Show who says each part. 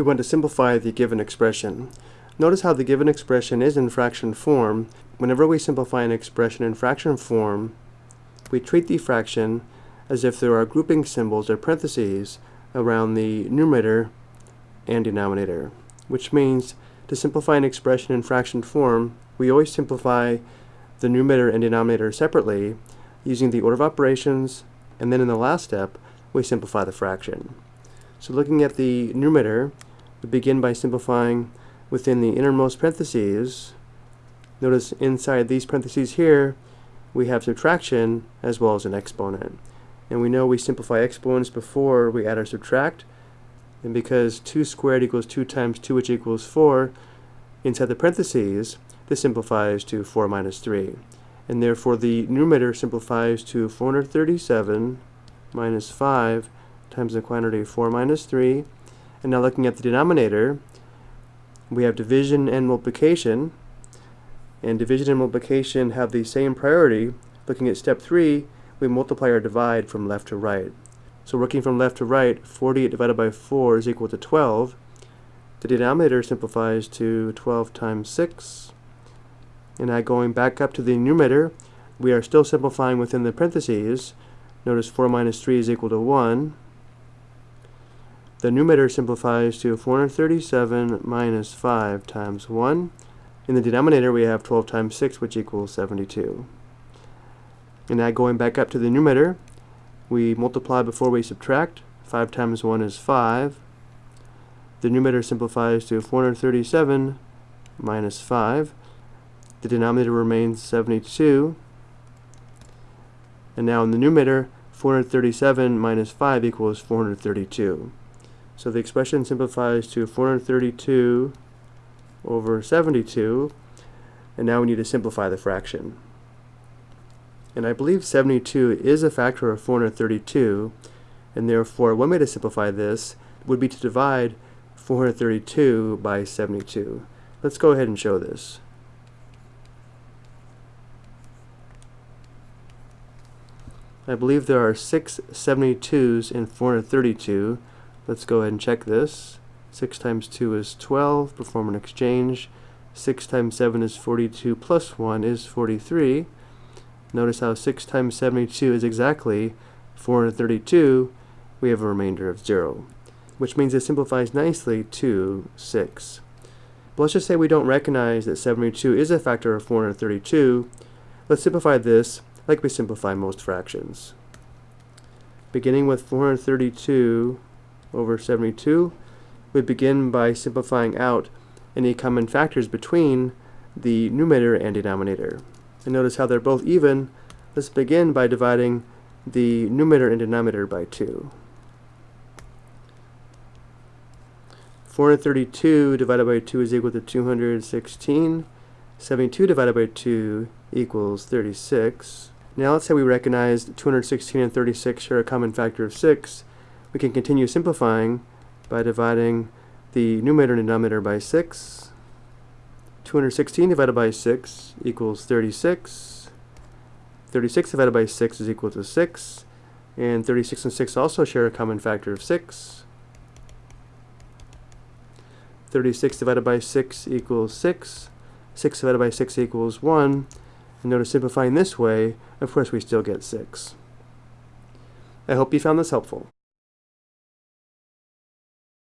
Speaker 1: we want to simplify the given expression. Notice how the given expression is in fraction form. Whenever we simplify an expression in fraction form, we treat the fraction as if there are grouping symbols or parentheses around the numerator and denominator, which means to simplify an expression in fraction form, we always simplify the numerator and denominator separately using the order of operations, and then in the last step, we simplify the fraction. So looking at the numerator, we begin by simplifying within the innermost parentheses. Notice inside these parentheses here, we have subtraction as well as an exponent. And we know we simplify exponents before we add or subtract. And because 2 squared equals 2 times 2, which equals 4, inside the parentheses, this simplifies to 4 minus 3. And therefore the numerator simplifies to 437 minus 5 times the quantity 4 minus 3. And now looking at the denominator, we have division and multiplication. And division and multiplication have the same priority. Looking at step 3, we multiply or divide from left to right. So working from left to right, 48 divided by 4 is equal to 12. The denominator simplifies to 12 times 6. And now going back up to the numerator, we are still simplifying within the parentheses. Notice 4 minus 3 is equal to 1. The numerator simplifies to 437 minus 5 times 1. In the denominator we have 12 times 6 which equals 72. And now going back up to the numerator, we multiply before we subtract. 5 times 1 is 5. The numerator simplifies to 437 minus 5. The denominator remains 72. And now in the numerator, 437 minus 5 equals 432. So the expression simplifies to 432 over 72, and now we need to simplify the fraction. And I believe 72 is a factor of 432, and therefore one way to simplify this would be to divide 432 by 72. Let's go ahead and show this. I believe there are six 72s in 432, Let's go ahead and check this. 6 times 2 is 12. Perform an exchange. 6 times 7 is 42 plus 1 is 43. Notice how 6 times 72 is exactly 432. We have a remainder of 0, which means it simplifies nicely to 6. But let's just say we don't recognize that 72 is a factor of 432. Let's simplify this like we simplify most fractions. Beginning with 432 over 72, we begin by simplifying out any common factors between the numerator and denominator. And notice how they're both even. Let's begin by dividing the numerator and denominator by 2. 432 divided by 2 is equal to 216. 72 divided by 2 equals 36. Now let's say we recognize 216 and 36 share a common factor of 6 we can continue simplifying by dividing the numerator and denominator by 6. 216 divided by 6 equals 36. 36 divided by 6 is equal to 6. And 36 and 6 also share a common factor of 6. 36 divided by 6 equals 6. 6 divided by 6 equals 1. And notice simplifying this way, of course we still get 6. I hope you found this helpful.